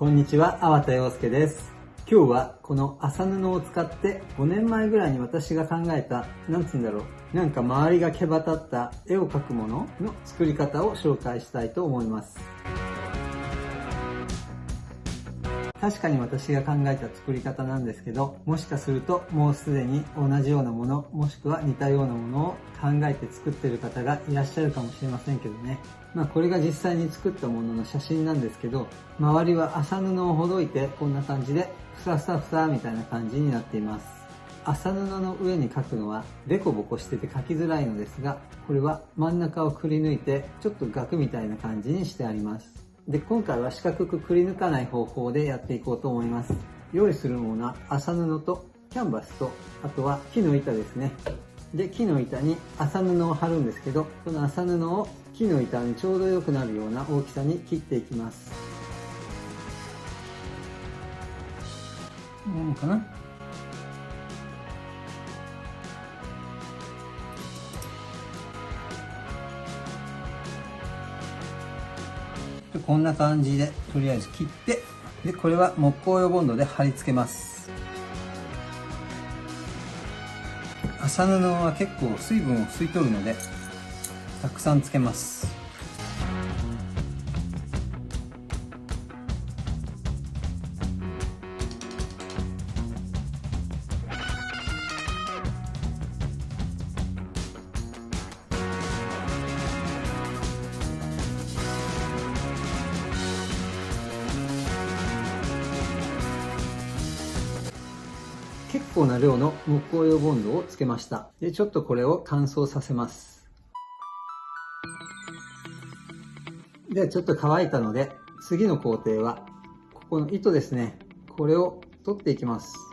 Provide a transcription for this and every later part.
こんにちは、粟田洋介です。今日はこの麻布を使って5年前ぐらいに私が考えた、なんつうんだろう、なんか周りが毛羽立った絵を描くものの作り方を紹介したいと思います。確かに私が考えた作り方なんですけど、もしかするともうすでに同じようなもの、もしくは似たようなものを考えて作ってる方がいらっしゃるかもしれませんけどね。まあこれが実際に作ったものの写真なんですけど、周りは麻布をほどいてこんな感じで、ふさふさふさみたいな感じになっています。麻布の上に描くのはデコボコしてて描きづらいのですが、これは真ん中をくり抜いてちょっと額みたいな感じにしてあります。で、今回は四角くくり抜かない方法でやっていこうと思います。用意するものは麻布とキャンバスと、あとは木の板ですね。で、木の板に麻布を貼るんですけど、この麻布を木の板にちょうど良くなるような大きさに切っていきます。うかな？こんな感じでとりあえず切ってでこれは木工用ボンドで貼り付けます。麻布は結構水分を吸い取るのでたくさんつけます。構な量の木工用ボンドをつけました。で、ちょっとこれを乾燥させます。で、ちょっと乾いたので、次の工程は、ここの糸ですね。これを取っていきます。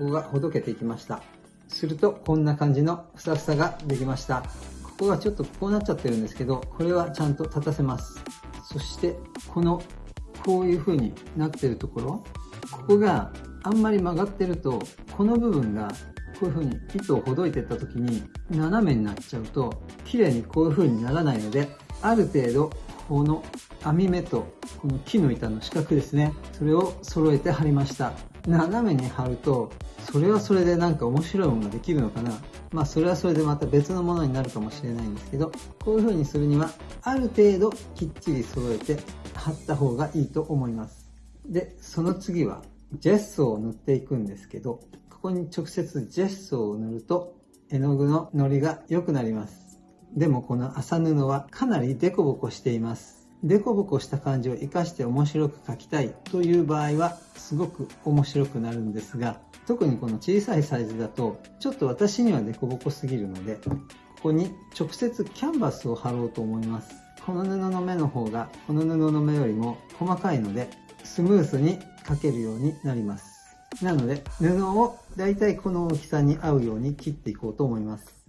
ここがほどけていきました。すると、こんな感じのふさふさができました。ここがちょっとこうなっちゃってるんですけど、これはちゃんと立たせます。そして、この、こういう風になってるところ、ここがあんまり曲がってると、この部分がこういう風に糸をほどいてった時に斜めになっちゃうと、綺麗にこういう風にならないので、ある程度、この網目とこの木の板の四角ですね。それを揃えて貼りました。斜めに貼るとそれはそれでなんか面白いものができるのかな。まあそれはそれでまた別のものになるかもしれないんですけどこういう風にするにはある程度きっちり揃えて貼った方がいいと思います。でその次はジェッソを塗っていくんですけどここに直接ジェッソを塗ると絵の具ののりが良くなります。でもこの麻布はかなりデコボコしています。デコボコした感じを活かして面白く描きたいという場合はすごく面白くなるんですが特にこの小さいサイズだとちょっと私にはデコボコすぎるのでここに直接キャンバスを貼ろうと思います。この布の目の方がこの布の目よりも細かいのでスムースに描けるようになります。なので布をだいたいこの大きさに合うように切っていこうと思います。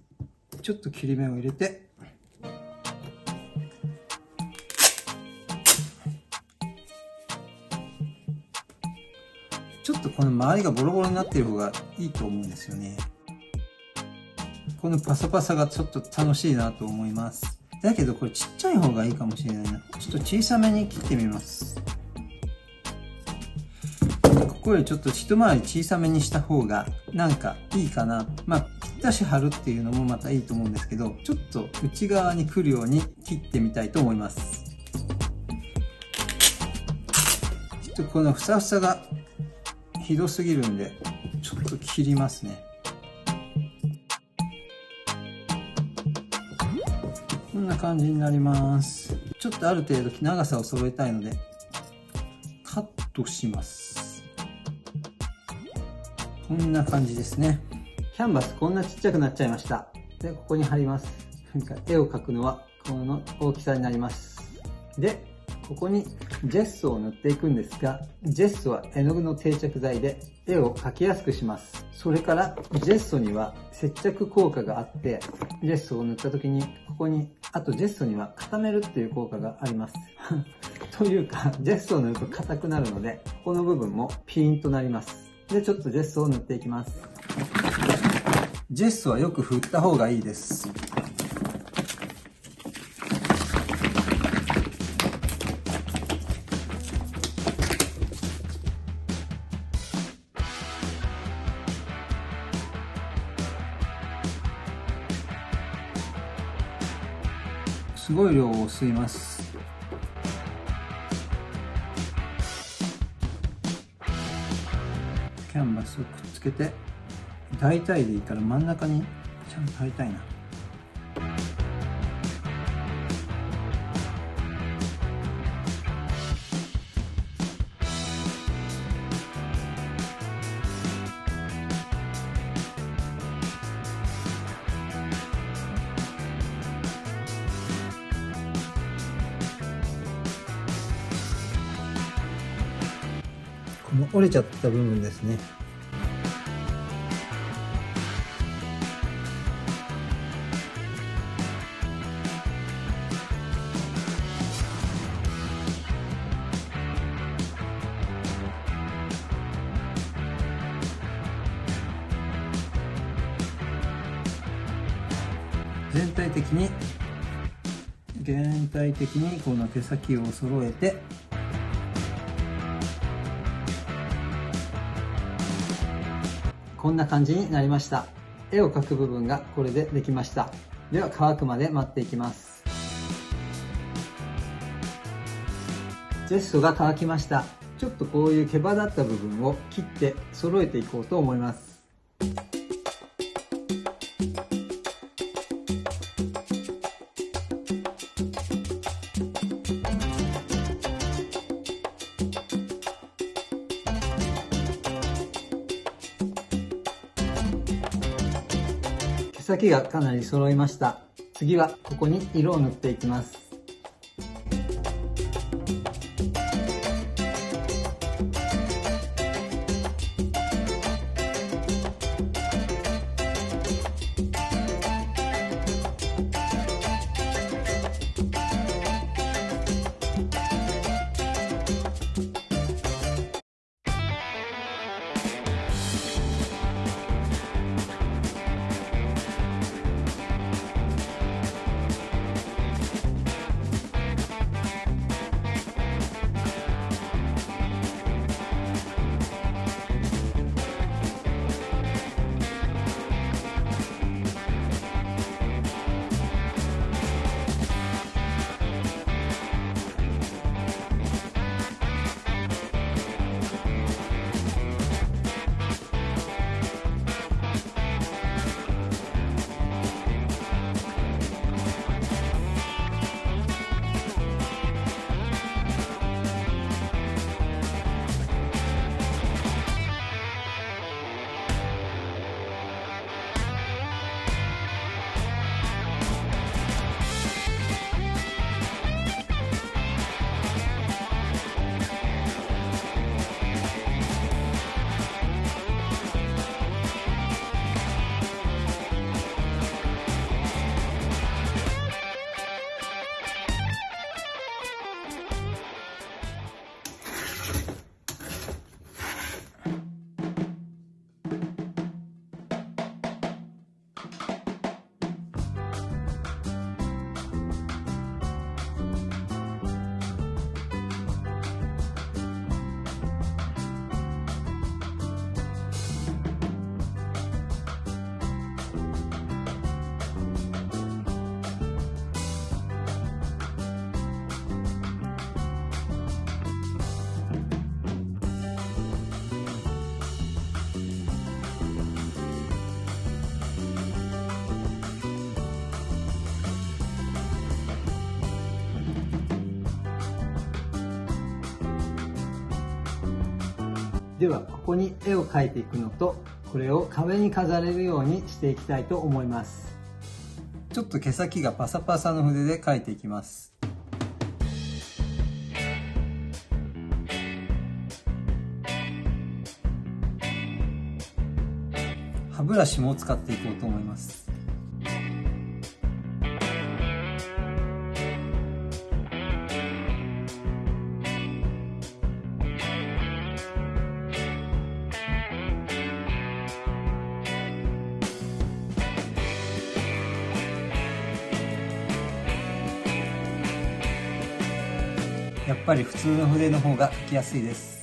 ちょっと切り目を入れてこの周りがボロボロになってる方がいいと思うんですよね。このパサパサがちょっと楽しいなと思います。だけどこれちっちゃい方がいいかもしれないな。ちょっと小さめに切ってみます。ここよりちょっと一回り小さめにした方がなんかいいかな。まあ、ぴったし貼るっていうのもまたいいと思うんですけど、ちょっと内側に来るように切ってみたいと思います。ちょっとこのふさふさがひどすぎるんで、ちょっと切りますね。こんな感じになります。ちょっとある程度長さを揃えたいので、カットします。こんな感じですね。キャンバスこんなちっちゃくなっちゃいました。で、ここに貼ります。なんか絵を描くのはこの大きさになります。で、ここにジェッソを塗っていくんですが、ジェッソは絵の具の定着剤で絵を描きやすくします。それからジェッソには接着効果があって、ジェッソを塗った時にここに、あとジェッソには固めるっていう効果があります。というか、ジェッソを塗ると硬くなるので、ここの部分もピーンとなります。で、ちょっとジェッソを塗っていきます。ジェッソはよく振った方がいいです。量を吸います。キャンバスをくっつけて大体でいいから真ん中にちゃんと貼りたいな。れちゃった部分ですね。全体的に全体的にこの手先を揃えてこんな感じになりました。絵を描く部分がこれでできました。では乾くまで待っていきます。ジェストが乾きました。ちょっとこういう毛羽立った部分を切って揃えていこうと思います。先がかなり揃いました。次はここに色を塗っていきます。ではここに絵を描いていくのとこれを壁に飾れるようにしていきたいと思います。ちょっと毛先がパサパサの筆で描いていきます。歯ブラシも使っていこうと思います。ぱり普通の筆の方が書きやすいです。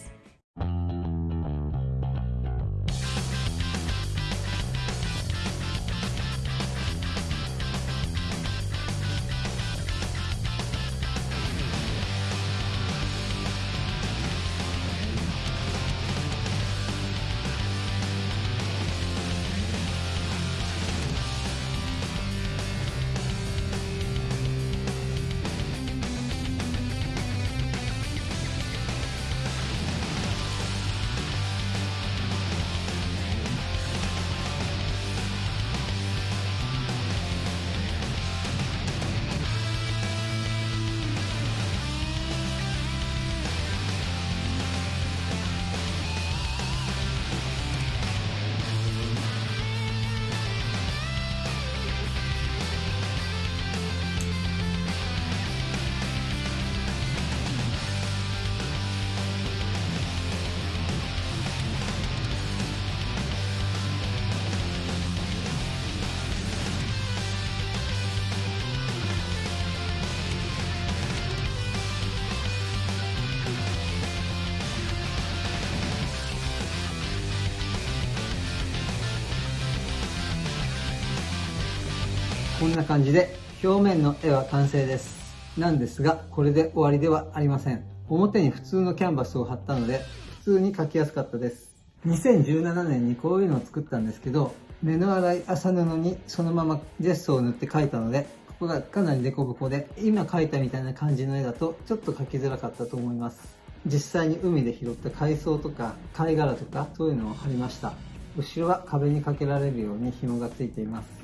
な感じで表面の絵は完成です。なんですがこれで終わりではありません。表に普通のキャンバスを貼ったので普通に描きやすかったです。2017年にこういうのを作ったんですけど目の粗い麻布にそのままジェストを塗って描いたのでここがかなり凸凹で今描いたみたいな感じの絵だとちょっと描きづらかったと思います。実際に海で拾った海藻とか貝殻とかそういうのを貼りました。後ろは壁にかけられるように紐がついています。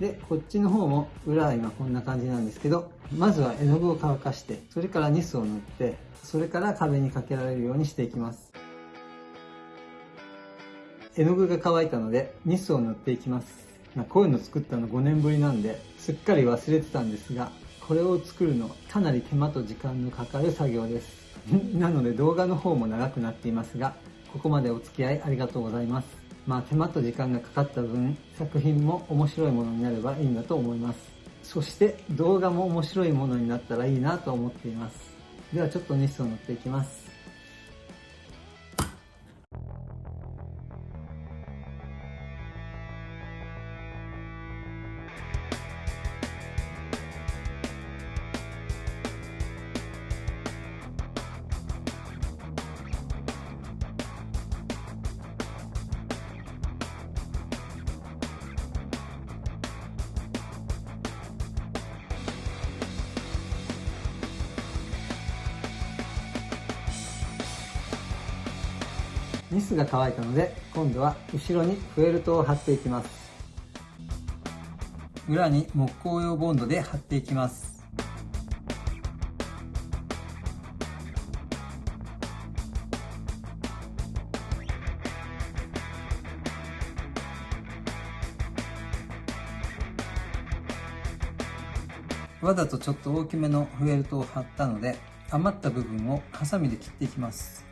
でこっちの方も裏は今こんな感じなんですけどまずは絵の具を乾かしてそれからニスを塗ってそれから壁にかけられるようにしていきます。絵の具が乾いたのでニスを塗っていきます。こういうの作ったの5年ぶりなんですっかり忘れてたんですがこれを作るのかなり手間と時間のかかる作業です。なので動画の方も長くなっていますがここまでお付き合いありがとうございます。まあ、手間と時間がかかった分作品も面白いものになればいいんだと思います。そして動画も面白いものになったらいいなと思っています。ではちょっとニスを塗っていきます。ニスが乾いたので今度は後ろにフェルトを貼っていきます。裏に木工用ボンドで貼っていきます。わざとちょっと大きめのフェルトを貼ったので余った部分をハサミで切っていきます。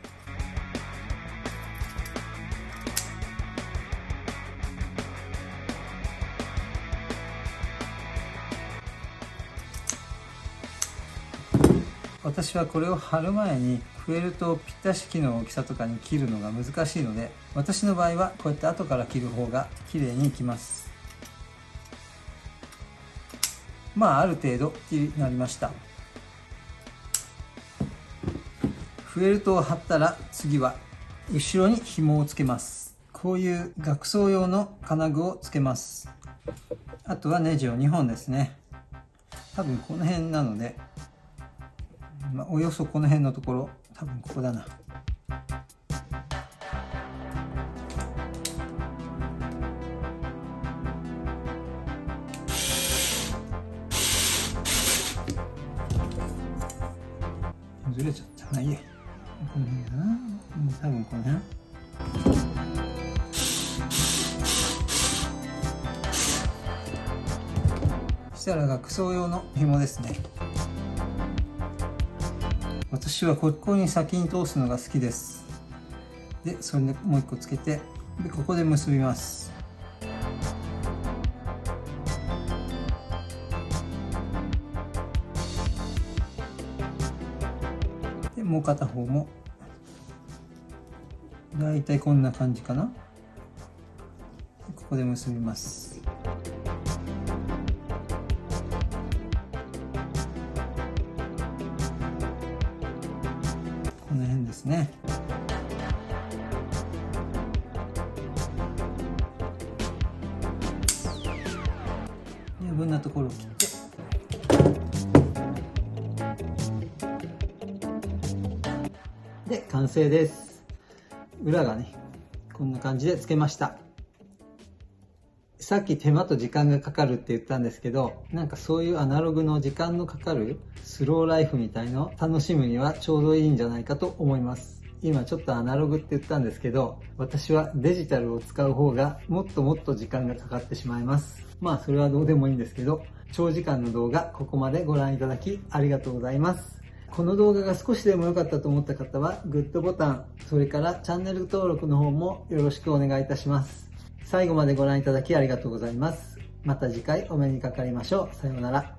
私はこれを貼る前にフェルトをぴったし機の大きさとかに切るのが難しいので私の場合はこうやって後から切る方が綺麗にいきます。まあある程度になりました。フェルトを貼ったら次は後ろに紐をつけます。こういう額装用の金具をつけます。あとはネジを2本ですね。多分この辺なのでまあ、およそこの辺のところ。多分ここだな。ずれちゃったまあいいこの辺だな。多分この辺。そしたら学装用の紐ですね。私はここに先に通すのが好きです。でそれでもう一個つけてでここで結びます。でもう片方も。だいたいこんな感じかな。ここで結びます。この辺ですね余分なところを切って。で完成です。裏がねこんな感じでつけました。さっき手間と時間がかかるって言ったんですけどなんかそういうアナログの時間のかかるスローライフみたいのを楽しむにはちょうどいいんじゃないかと思います。今ちょっとアナログって言ったんですけど私はデジタルを使う方がもっともっと時間がかかってしまいます。まあそれはどうでもいいんですけど長時間の動画ここまでご覧いただきありがとうございます。この動画が少しでも良かったと思った方はグッドボタンそれからチャンネル登録の方もよろしくお願いいたします。最後までご覧いただきありがとうございます。また次回お目にかかりましょう。さようなら。